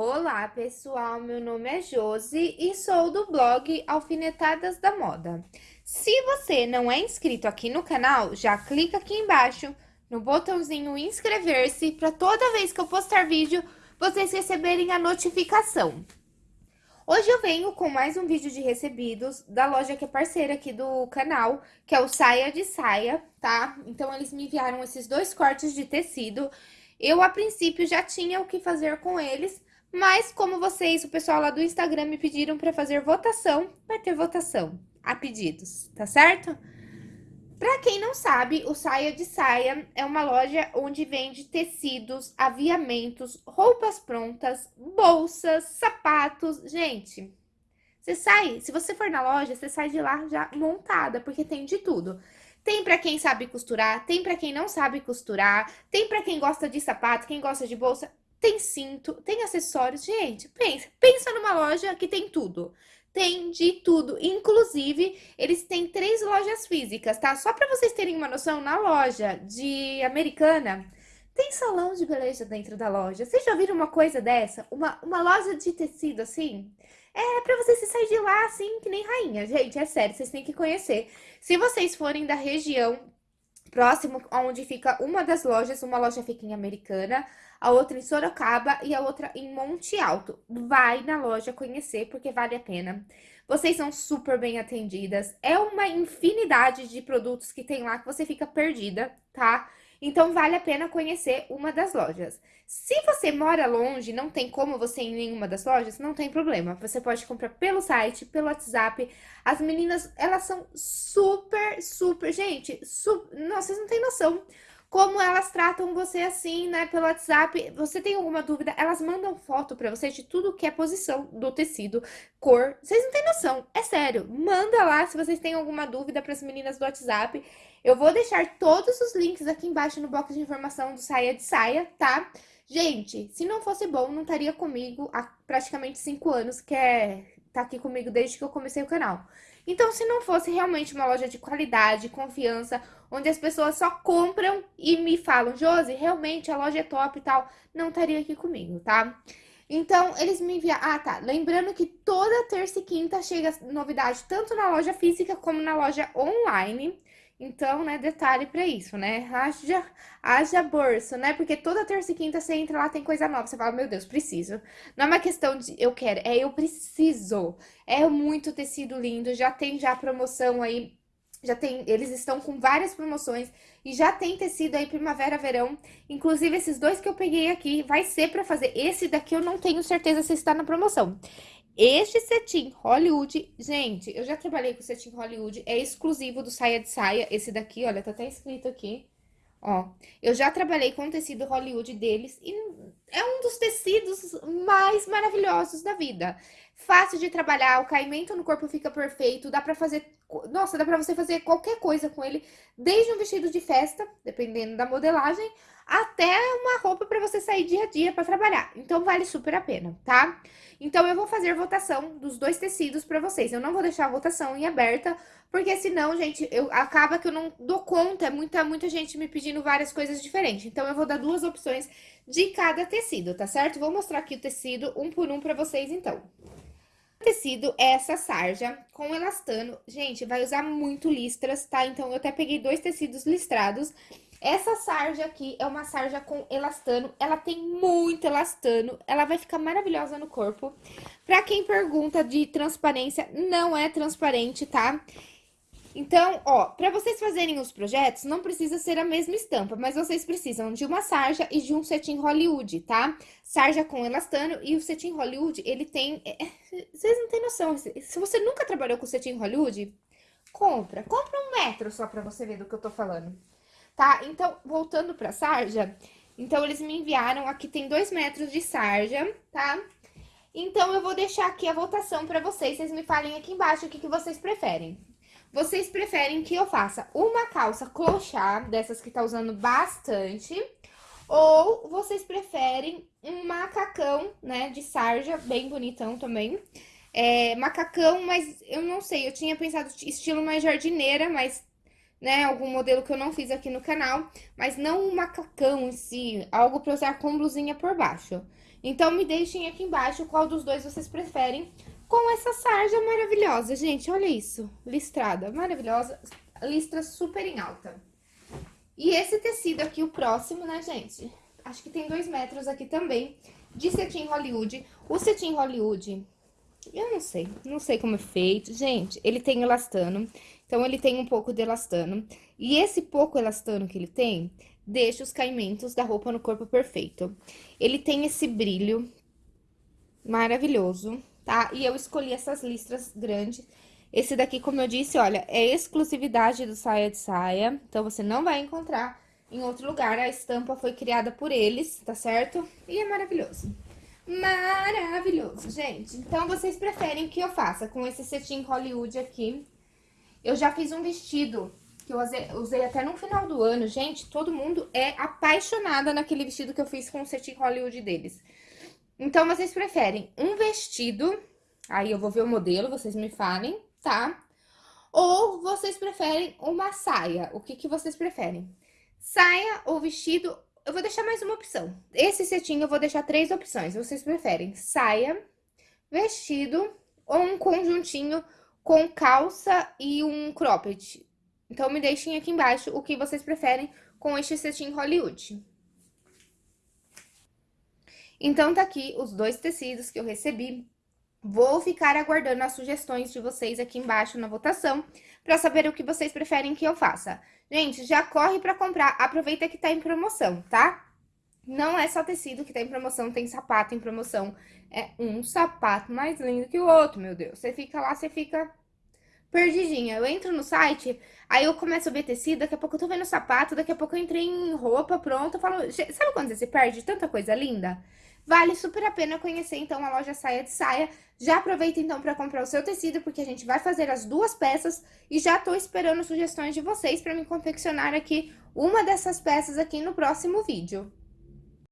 Olá, pessoal. Meu nome é Josi e sou do blog Alfinetadas da Moda. Se você não é inscrito aqui no canal, já clica aqui embaixo no botãozinho inscrever-se para toda vez que eu postar vídeo, vocês receberem a notificação. Hoje eu venho com mais um vídeo de recebidos da loja que é parceira aqui do canal, que é o Saia de Saia, tá? Então, eles me enviaram esses dois cortes de tecido. Eu, a princípio, já tinha o que fazer com eles, mas como vocês, o pessoal lá do Instagram me pediram para fazer votação, vai ter votação a pedidos, tá certo? Para quem não sabe, o Saia de Saia é uma loja onde vende tecidos, aviamentos, roupas prontas, bolsas, sapatos. Gente, você sai, se você for na loja, você sai de lá já montada, porque tem de tudo. Tem para quem sabe costurar, tem para quem não sabe costurar, tem para quem gosta de sapato, quem gosta de bolsa, tem cinto, tem acessórios. Gente, pensa, pensa numa loja que tem tudo. Tem de tudo. Inclusive, eles têm três lojas físicas, tá? Só para vocês terem uma noção, na loja de Americana, tem salão de beleza dentro da loja. Vocês já viram uma coisa dessa? Uma, uma loja de tecido assim? É pra você se sair de lá assim, que nem rainha. Gente, é sério, vocês têm que conhecer. Se vocês forem da região próximo onde fica uma das lojas, uma loja fica em Americana, a outra em Sorocaba e a outra em Monte Alto. Vai na loja conhecer, porque vale a pena. Vocês são super bem atendidas. É uma infinidade de produtos que tem lá que você fica perdida, tá? Então, vale a pena conhecer uma das lojas. Se você mora longe, não tem como você ir em nenhuma das lojas, não tem problema. Você pode comprar pelo site, pelo WhatsApp. As meninas, elas são super, super... Gente, vocês não têm noção como elas tratam você assim, né, pelo WhatsApp. Você tem alguma dúvida? Elas mandam foto pra você de tudo que é posição do tecido, cor. Vocês não têm noção, é sério. Manda lá se vocês têm alguma dúvida pras meninas do WhatsApp. Eu vou deixar todos os links aqui embaixo no box de informação do Saia de Saia, tá? Gente, se não fosse bom, não estaria comigo há praticamente cinco anos, que é tá aqui comigo desde que eu comecei o canal. Então, se não fosse realmente uma loja de qualidade, confiança, onde as pessoas só compram e me falam, Josi, realmente a loja é top e tal, não estaria aqui comigo, tá? Então, eles me enviaram... Ah, tá. Lembrando que toda terça e quinta chega novidade, tanto na loja física como na loja online. Então, né, detalhe pra isso, né? Haja, haja bolsa, né? Porque toda terça e quinta você entra lá, tem coisa nova. Você fala, meu Deus, preciso. Não é uma questão de eu quero, é eu preciso. É muito tecido lindo, já tem já promoção aí. Já tem, eles estão com várias promoções e já tem tecido aí primavera, verão. Inclusive, esses dois que eu peguei aqui, vai ser pra fazer. Esse daqui eu não tenho certeza se está na promoção. Este cetim Hollywood, gente, eu já trabalhei com cetim Hollywood, é exclusivo do Saia de Saia, esse daqui, olha, tá até escrito aqui, ó. Eu já trabalhei com o tecido Hollywood deles e é um dos tecidos mais maravilhosos da vida. Fácil de trabalhar, o caimento no corpo fica perfeito, dá pra fazer, nossa, dá pra você fazer qualquer coisa com ele, desde um vestido de festa, dependendo da modelagem, até uma roupa para você sair dia a dia para trabalhar. Então, vale super a pena, tá? Então, eu vou fazer votação dos dois tecidos para vocês. Eu não vou deixar a votação em aberta, porque senão, gente, eu, acaba que eu não dou conta. É muita, muita gente me pedindo várias coisas diferentes. Então, eu vou dar duas opções de cada tecido, tá certo? Vou mostrar aqui o tecido um por um para vocês, então. Tecido é essa sarja com elastano. Gente, vai usar muito listras, tá? Então, eu até peguei dois tecidos listrados. Essa sarja aqui é uma sarja com elastano, ela tem muito elastano, ela vai ficar maravilhosa no corpo. Pra quem pergunta de transparência, não é transparente, tá? Então, ó, pra vocês fazerem os projetos, não precisa ser a mesma estampa, mas vocês precisam de uma sarja e de um cetim Hollywood, tá? Sarja com elastano e o cetim Hollywood, ele tem... É, vocês não têm noção, se você nunca trabalhou com cetim Hollywood, compra. Compra um metro só pra você ver do que eu tô falando tá? Então, voltando pra sarja, então eles me enviaram, aqui tem dois metros de sarja, tá? Então, eu vou deixar aqui a votação pra vocês, vocês me falem aqui embaixo o que, que vocês preferem. Vocês preferem que eu faça uma calça clochard, dessas que tá usando bastante, ou vocês preferem um macacão, né, de sarja, bem bonitão também. É, macacão, mas eu não sei, eu tinha pensado estilo mais jardineira, mas né, algum modelo que eu não fiz aqui no canal, mas não um macacão em si, algo pra usar com blusinha por baixo. Então, me deixem aqui embaixo qual dos dois vocês preferem com essa sarja maravilhosa. Gente, olha isso, listrada, maravilhosa, listra super em alta. E esse tecido aqui, o próximo, né, gente? Acho que tem dois metros aqui também, de cetim Hollywood. O cetim Hollywood, eu não sei, não sei como é feito. Gente, ele tem elastano, então ele tem um pouco de elastano. E esse pouco elastano que ele tem, deixa os caimentos da roupa no corpo perfeito. Ele tem esse brilho maravilhoso, tá? E eu escolhi essas listras grandes. Esse daqui, como eu disse, olha, é exclusividade do Saia de Saia, então você não vai encontrar em outro lugar. A estampa foi criada por eles, tá certo? E é maravilhoso. Maravilhoso, gente. Então, vocês preferem que eu faça com esse cetim Hollywood aqui. Eu já fiz um vestido que eu usei, até no final do ano. Gente, todo mundo é apaixonada naquele vestido que eu fiz com o cetim Hollywood deles. Então, vocês preferem um vestido, aí eu vou ver o modelo, vocês me falem, tá? Ou vocês preferem uma saia, o que que vocês preferem? Saia ou vestido, eu vou deixar mais uma opção. Esse cetim eu vou deixar três opções, vocês preferem saia, vestido ou um conjuntinho com calça e um cropped. Então, me deixem aqui embaixo o que vocês preferem com este cetim Hollywood. Então, tá aqui os dois tecidos que eu recebi. Vou ficar aguardando as sugestões de vocês aqui embaixo na votação, para saber o que vocês preferem que eu faça. Gente, já corre para comprar, aproveita que tá em promoção, tá? Não é só tecido que tá em promoção, tem sapato em promoção. É um sapato mais lindo que o outro, meu Deus. Você fica lá, você fica perdidinha. Eu entro no site, aí eu começo a ver tecido, daqui a pouco eu tô vendo sapato, daqui a pouco eu entrei em roupa pronta, eu falo... Sabe quando você se perde tanta coisa linda? Vale super a pena conhecer, então, a loja Saia de Saia. Já aproveita, então, para comprar o seu tecido, porque a gente vai fazer as duas peças e já tô esperando sugestões de vocês para me confeccionar aqui uma dessas peças aqui no próximo vídeo.